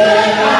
Yeah.